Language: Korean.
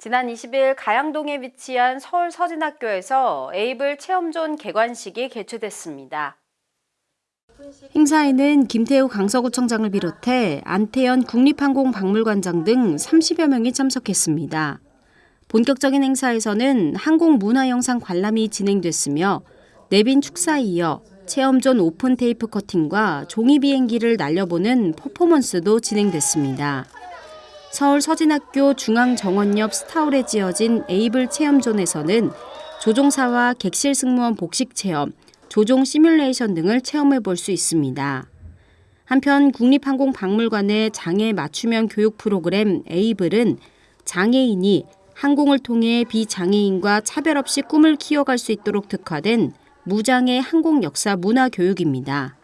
지난 20일 가양동에 위치한 서울 서진학교에서 에이블 체험존 개관식이 개최됐습니다. 행사에는 김태우 강서구청장을 비롯해 안태현 국립항공박물관장 등 30여 명이 참석했습니다. 본격적인 행사에서는 항공문화영상 관람이 진행됐으며 내빈 축사에 이어 체험존 오픈 테이프 커팅과 종이 비행기를 날려보는 퍼포먼스도 진행됐습니다. 서울 서진학교 중앙정원 옆 스타홀에 지어진 에이블 체험존에서는 조종사와 객실 승무원 복식 체험, 조종 시뮬레이션 등을 체험해 볼 수 있습니다. 한편 국립항공박물관의 장애 맞춤형 교육 프로그램 에이블은 장애인이 항공을 통해 비장애인과 차별 없이 꿈을 키워갈 수 있도록 특화된 무장애 항공 역사 문화 교육입니다.